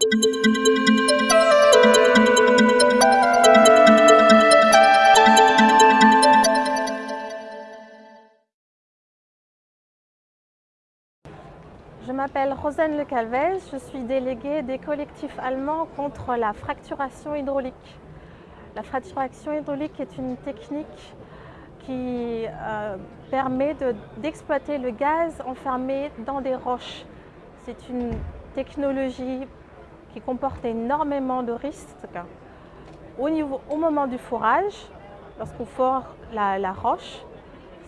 Je m'appelle Rosane Le Calvez, je suis déléguée des collectifs allemands contre la fracturation hydraulique. La fracturation hydraulique est une technique qui euh, permet d'exploiter le gaz enfermé dans des roches. C'est une technologie qui comporte énormément de risques. Au, moment du fourrage, lorsqu'on fore la roche,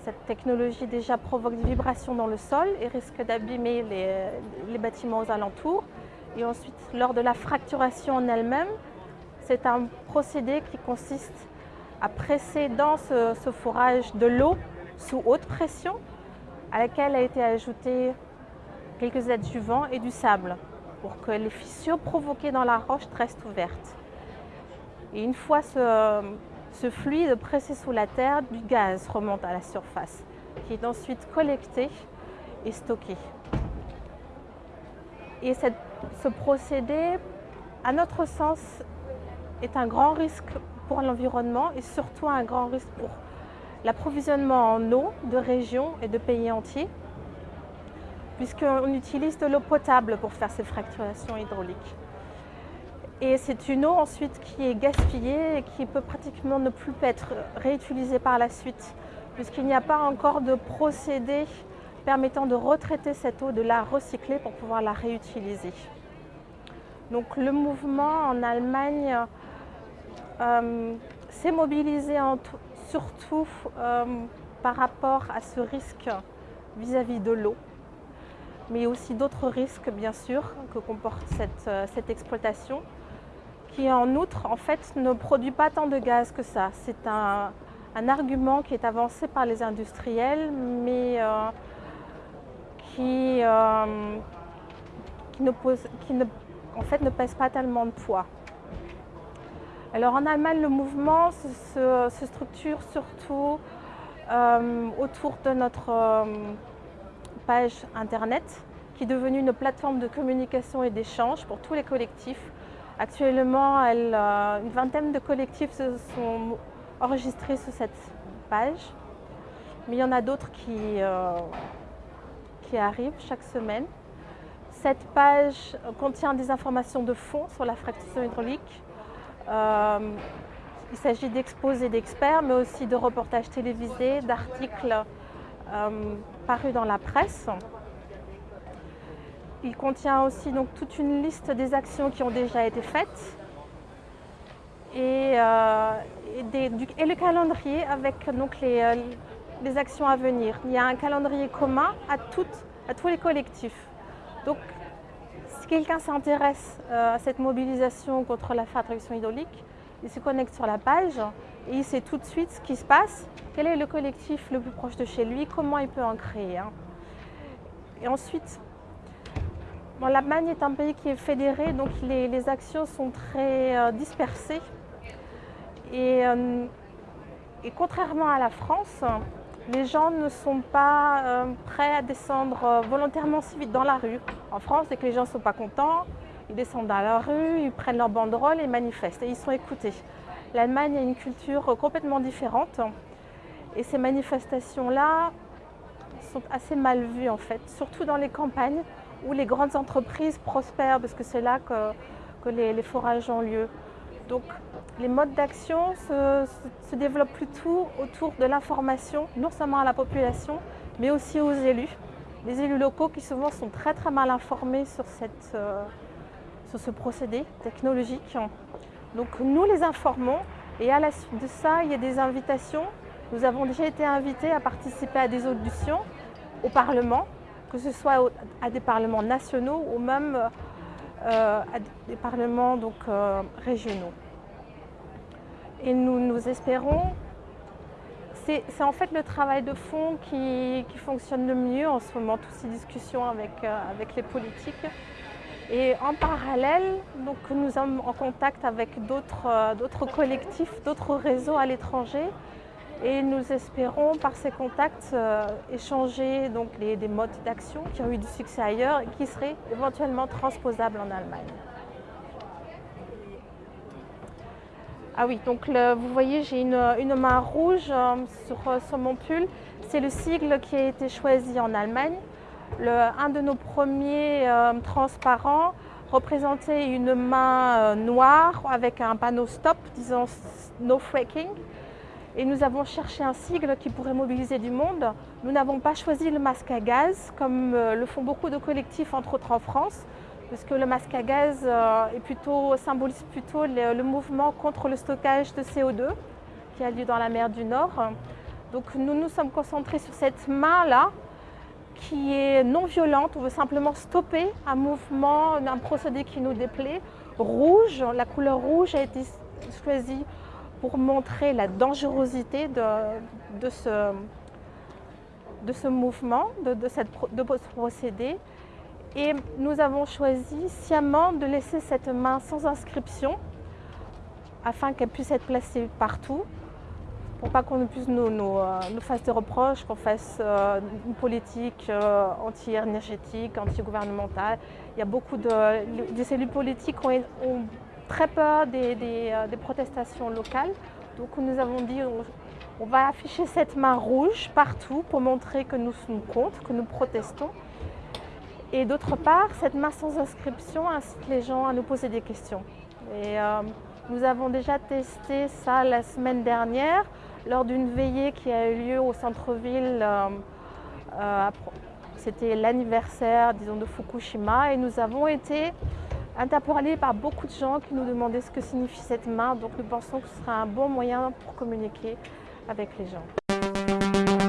cette technologie déjà provoque des vibrations dans le sol et risque d'abîmer les, bâtiments aux alentours. Et ensuite, lors de la fracturation en elle-même, c'est un procédé qui consiste à presser dans ce, fourrage de l'eau sous haute pression, à laquelle a été ajouté quelques adjuvants et du sable pour que les fissures provoquées dans la roche restent ouvertes. Et une fois ce, fluide pressé sous la terre, du gaz remonte à la surface, qui est ensuite collecté et stocké. Et ce procédé, à notre sens, est un grand risque pour l'environnement et surtout un grand risque pour l'approvisionnement en eau de régions et de pays entiers, puisqu'on utilise de l'eau potable pour faire ces fracturations hydrauliques. Et c'est une eau ensuite qui est gaspillée et qui peut pratiquement ne plus être réutilisée par la suite, puisqu'il n'y a pas encore de procédé permettant de retraiter cette eau, de la recycler pour pouvoir la réutiliser. Donc le mouvement en Allemagne euh, s'est mobilisé surtout euh, par rapport à ce risque vis-à-vis de l'eau, mais aussi d'autres risques bien sûr que comporte cette euh, exploitation qui en outre en fait ne produit pas tant de gaz que ça. C'est un, argument qui est avancé par les industriels mais euh, qui, euh, ne en fait, ne pèse pas tellement de poids. Alors en Allemagne, le mouvement se, structure surtout autour de notre page internet qui est devenue une plateforme de communication et d'échange pour tous les collectifs Actuellement, euh, une vingtaine de collectifs se sont enregistrés sur cette page, mais il y en a d'autres qui, euh, qui arrivent chaque semaine. Cette page contient des informations de fond sur la fracture hydraulique. Euh, il s'agit d'exposés d'experts, mais aussi de reportages télévisés, d'articles parus dans la presse. Il contient aussi donc, toute une liste des actions qui ont déjà été faites et, euh, le calendrier avec donc, euh, les, actions à venir. Il y a un calendrier commun à, tous les collectifs. Donc, si quelqu'un s'intéresse euh, à cette mobilisation contre la traduction hydraulique, il se connecte sur la page et il sait tout de suite ce qui se passe, quel est le collectif le plus proche de chez lui, comment il peut en créer. Hein? Et ensuite, L'Allemagne est un pays qui est fédéré, donc les, actions sont très euh, dispersées. Euh, et, contrairement à la France, les gens ne sont pas euh, prêts à descendre volontairement si vite dans la rue. En France, dès que les gens ne sont pas contents, ils descendent dans la rue, ils prennent leur banderole et manifestent. Et ils sont écoutés. L'Allemagne a une culture complètement différente. Et ces manifestations-là sont assez mal vues en fait, surtout dans les campagnes où les grandes entreprises prospèrent, parce que c'est là que, les, forages ont lieu. Donc les modes d'action se, développent plutôt autour de l'information, non seulement à la population, mais aussi aux élus. Les élus locaux qui souvent sont très très mal informés sur, euh, sur ce procédé technologique. Donc nous les informons et à la suite de ça, il y a des invitations. Nous avons déjà été invités à participer à des auditions au Parlement que ce soit à des parlements nationaux ou même euh, à des parlements donc, euh, régionaux. Et nous, nous espérons, c'est en fait le travail de fond qui, fonctionne le mieux en ce moment, toutes ces discussions avec, euh, avec les politiques. Et en parallèle, donc, nous sommes en contact avec euh, d'autres collectifs, d'autres réseaux à l'étranger. Et nous espérons par ces contacts euh, échanger donc, les, des modes d'action qui ont eu du succès ailleurs et qui seraient éventuellement transposables en Allemagne. Ah oui, donc vous voyez, j'ai une, une, main rouge euh, sur, sur mon pull. C'est le sigle qui a été choisi en Allemagne un de nos premiers euh, transparents représentait une main euh, noire avec un panneau stop, disant no fracking. Et nous avons cherché un sigle qui pourrait mobiliser du monde. Nous n'avons pas choisi le masque à gaz, comme le font beaucoup de collectifs, entre autres en France parce que le masque à gaz euh, est plutôt, symbolise plutôt le, mouvement contre le stockage de CO2 qui a lieu dans la mer du Nord. Donc nous nous sommes concentrés sur cette main-là qui est non violente, on veut simplement stopper un mouvement, un procédé qui nous déplaît. Rouge, la couleur rouge a été choisie pour montrer la dangerosité de, ce, mouvement, de ce procédé. Et nous avons choisi sciemment de laisser cette main sans inscription afin qu'elle puisse être placée partout pour pas qu'on puisse nous, euh, fasse des reproches, qu'on fasse euh, une politique euh, anti-énergétique, anti-gouvernementale. Il y a beaucoup de... Les cellules politiques ont, ont très peur des, protestations locales. Donc nous avons dit on, va afficher cette main rouge partout pour montrer que nous sommes contre, que nous protestons. Et d'autre part, cette main sans inscription incite les gens à nous poser des questions. Et nous avons déjà testé ça la semaine dernière lors d'une veillée qui a eu lieu au centre-ville. Euh, euh, c'était l'anniversaire, disons, de Fukushima et nous avons été interpellés par beaucoup de gens qui nous demandaient ce que signifie cette main. Donc nous pensons que ce sera un bon moyen pour communiquer avec les gens.